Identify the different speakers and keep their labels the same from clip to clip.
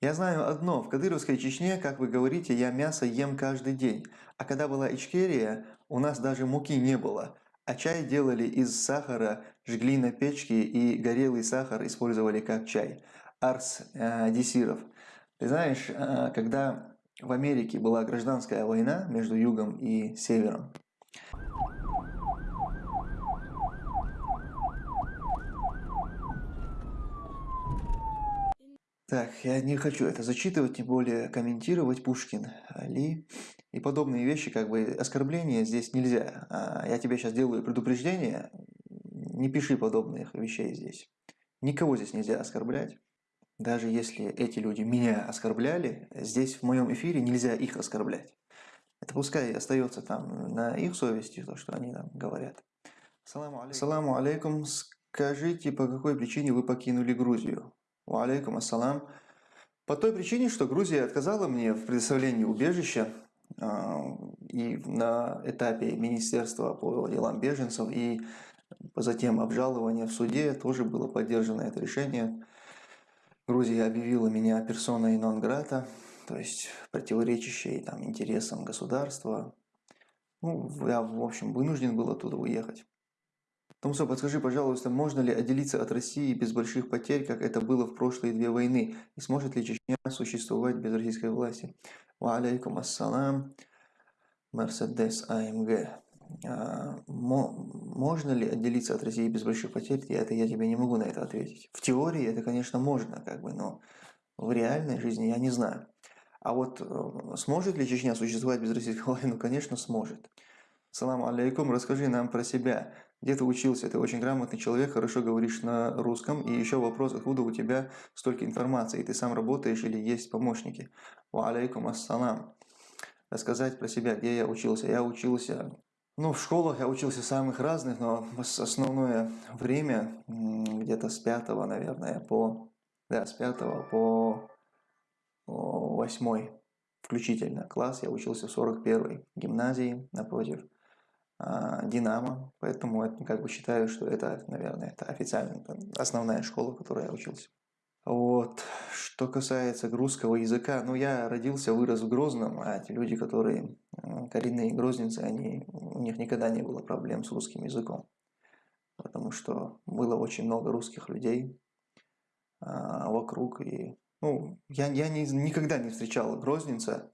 Speaker 1: Я знаю одно, в Кадыровской Чечне, как вы говорите, я мясо ем каждый день. А когда была Ичкерия, у нас даже муки не было. А чай делали из сахара, жгли на печке и горелый сахар использовали как чай. Арс э, Десиров. Ты знаешь, э, когда в Америке была гражданская война между югом и севером, Так, я не хочу это зачитывать, тем более комментировать Пушкин, Али и подобные вещи, как бы оскорбления здесь нельзя. А я тебе сейчас делаю предупреждение, не пиши подобных вещей здесь. Никого здесь нельзя оскорблять. Даже если эти люди меня оскорбляли, здесь в моем эфире нельзя их оскорблять. Это пускай остается там на их совести, то, что они там говорят. Саламу алейкум. Скажите, по какой причине вы покинули Грузию? Алейкум ассалам. По той причине, что Грузия отказала мне в предоставлении убежища а, и на этапе Министерства по делам беженцев и затем обжалования в суде тоже было поддержано это решение. Грузия объявила меня персоной нон-грата, то есть противоречащей там, интересам государства. Ну, я, в общем, вынужден был оттуда уехать. Томсо, подскажи, пожалуйста, можно ли отделиться от России без больших потерь, как это было в прошлые две войны? И сможет ли Чечня существовать без российской власти? Ва алейкум ассалам. Мерседес АМГ. А, можно ли отделиться от России без больших потерь? Я, это я тебе не могу на это ответить. В теории это, конечно, можно, как бы, но в реальной жизни я не знаю. А вот э, сможет ли Чечня существовать без российской власти? Ну, конечно, сможет. Салам алейкум, расскажи нам про себя. Где ты учился? Ты очень грамотный человек, хорошо говоришь на русском. И еще вопрос, откуда у тебя столько информации? Ты сам работаешь или есть помощники? Ва алейкум ассалам. Рассказать про себя, где я учился. Я учился, ну, в школах я учился самых разных, но основное время, где-то с пятого, наверное, по, да, с пятого по восьмой включительно класс я учился в 41-й гимназии напротив Динамо, поэтому это, как бы считаю, что это, наверное, это официально основная школа, в которой я учился. Вот. Что касается русского языка, ну я родился, вырос в Грозном, а те люди, которые коренные грозненцы, они, у них никогда не было проблем с русским языком. Потому что было очень много русских людей а, вокруг. И, ну, я, я не, никогда не встречал грозненца,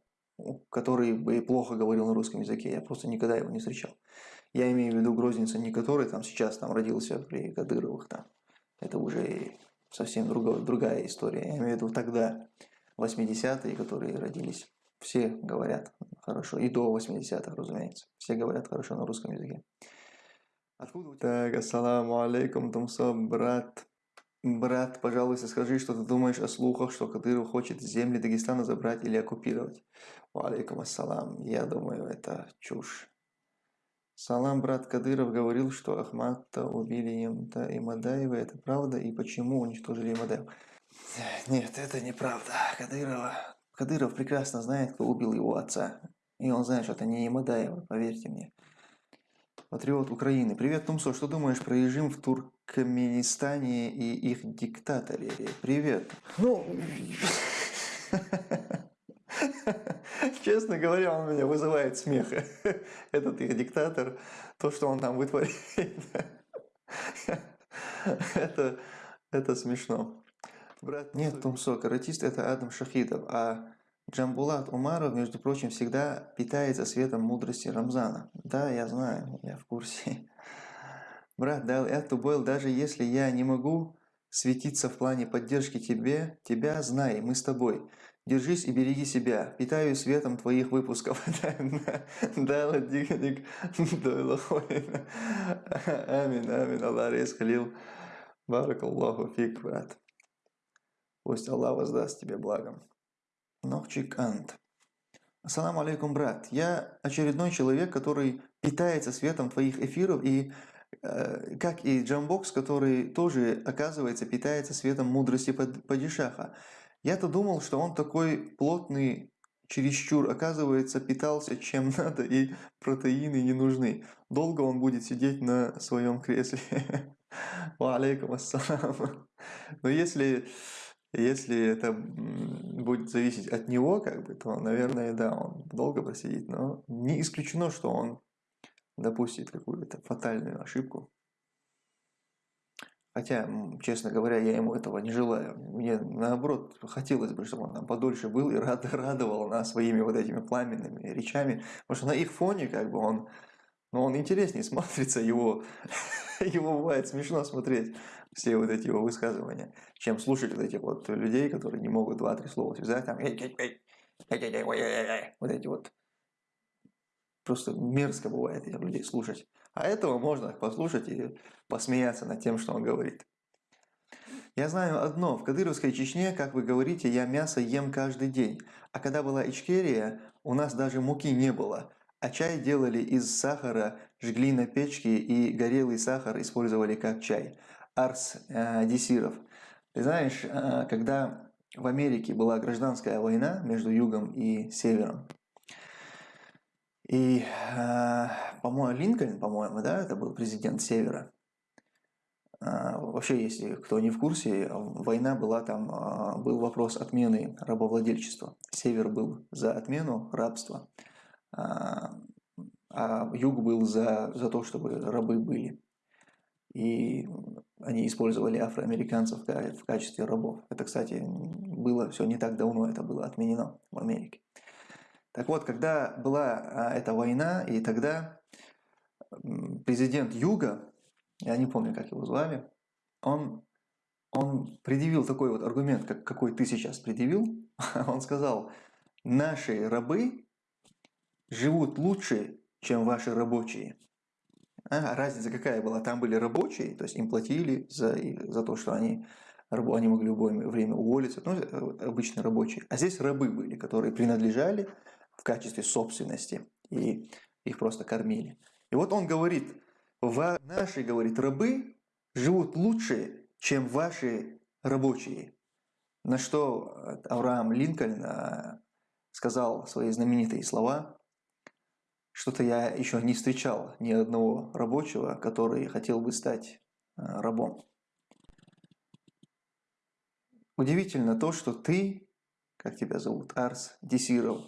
Speaker 1: который бы плохо говорил на русском языке, я просто никогда его не встречал. Я имею в виду Грозненца не который там сейчас там родился при Кадыровых там. Это уже совсем другая, другая история. Я имею в виду тогда, 80-е, которые родились. Все говорят хорошо. И до 80-х, разумеется. Все говорят хорошо на русском языке. Откуда у тебя? Так, ассаламу алейкум, Тумсо, брат. Брат, пожалуйста, скажи, что ты думаешь о слухах, что Кадыров хочет земли Дагестана забрать или оккупировать. Валейкум ассалам. Я думаю, это чушь. Салам, брат Кадыров говорил, что Ахмата убили Имта и Мадаева. Это правда? И почему уничтожили Мадаева? Нет, это неправда. Кадырова... Кадыров прекрасно знает, кто убил его отца. И он знает, что это не Имадаева, поверьте мне. Патриот Украины. Привет, Тумсо. Что думаешь про режим в Туркменистане и их диктаторе? Привет. Ну... Честно говоря, он меня вызывает смех. Этот их диктатор, то, что он там вытворяет. Это, это смешно. Брат, нет, Тумсо, каратист это Адам Шахидов, а Джамбулат Умаров, между прочим, всегда питается светом мудрости Рамзана. Да, я знаю, я в курсе. Брат, да, это был, даже если я не могу светиться в плане поддержки тебе, тебя, знай, мы с тобой. Держись и береги себя. Питаю светом твоих выпусков. Да, ладиканик, Амин, амин, Аллах рескалил. Барак Аллаху фик, брат. Пусть Аллах воздаст тебе благом. Нохчик Ант. Ассаламу алейкум, брат. Я очередной человек, который питается светом твоих эфиров, и э, как и Джамбокс, который тоже, оказывается, питается светом мудрости падишаха. Я-то думал, что он такой плотный, чересчур, оказывается, питался чем надо, и протеины не нужны. Долго он будет сидеть на своем кресле. Ва алейкум ассалам. Но если если это будет зависеть от него, как бы, то, наверное, да, он долго просидит. Но не исключено, что он допустит какую-то фатальную ошибку. Хотя, честно говоря, я ему этого не желаю. Мне, наоборот, хотелось бы, чтобы он там подольше был и рад, радовал нас своими вот этими пламенными речами. Потому что на их фоне, как бы, он, ну, он интереснее смотрится, его, его бывает смешно смотреть, все вот эти его высказывания, чем слушать вот этих вот людей, которые не могут два-три слова связать, там, вот эти вот. Просто мерзко бывает этих людей слушать. А этого можно послушать и посмеяться над тем, что он говорит. Я знаю одно, в Кадыровской Чечне, как вы говорите, я мясо ем каждый день. А когда была Ичкерия, у нас даже муки не было. А чай делали из сахара, жгли на печке и горелый сахар использовали как чай. Арс э, Десиров. Ты знаешь, э, когда в Америке была гражданская война между югом и севером, и, э, по-моему, Линкольн, по-моему, да, это был президент Севера. Э, вообще, если кто не в курсе, война была там, э, был вопрос отмены рабовладельчества. Север был за отмену рабства, а юг был за, за то, чтобы рабы были. И они использовали афроамериканцев в качестве рабов. Это, кстати, было все не так давно, это было отменено в Америке. Так вот, когда была а, эта война, и тогда президент Юга, я не помню, как его звали, он, он предъявил такой вот аргумент, как, какой ты сейчас предъявил. Он сказал, наши рабы живут лучше, чем ваши рабочие. А, разница какая была? Там были рабочие, то есть им платили за, за то, что они, они могли в любое время уволиться, ну, э, обычные рабочие. А здесь рабы были, которые принадлежали в качестве собственности, и их просто кормили. И вот он говорит, наши, говорит, рабы живут лучше, чем ваши рабочие. На что Авраам Линкольн э, сказал свои знаменитые слова, что-то я еще не встречал ни одного рабочего, который хотел бы стать э, рабом. Удивительно то, что ты, как тебя зовут, Арс Десиров,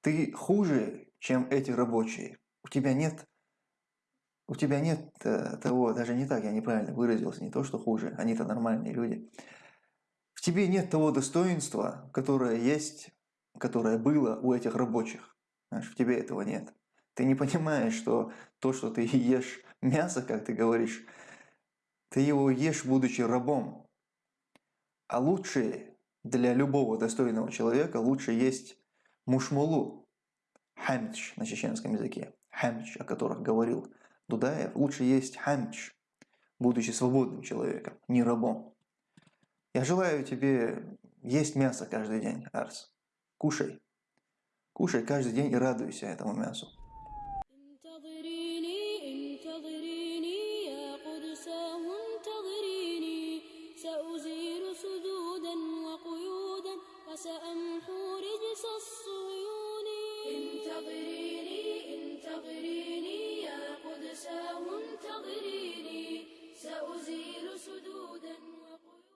Speaker 1: ты хуже, чем эти рабочие. У тебя нет, у тебя нет э, того, даже не так, я неправильно выразился, не то, что хуже, они-то нормальные люди. В тебе нет того достоинства, которое есть, которое было у этих рабочих. Знаешь, в тебе этого нет. Ты не понимаешь, что то, что ты ешь мясо, как ты говоришь, ты его ешь, будучи рабом. А лучше для любого достойного человека лучше есть мушмулу, хамч на чеченском языке, хамч, о которых говорил Дудаев, лучше есть хамч, будучи свободным человеком, не рабом. Я желаю тебе есть мясо каждый день, Арс. Кушай. Кушай каждый день и радуйся этому мясу.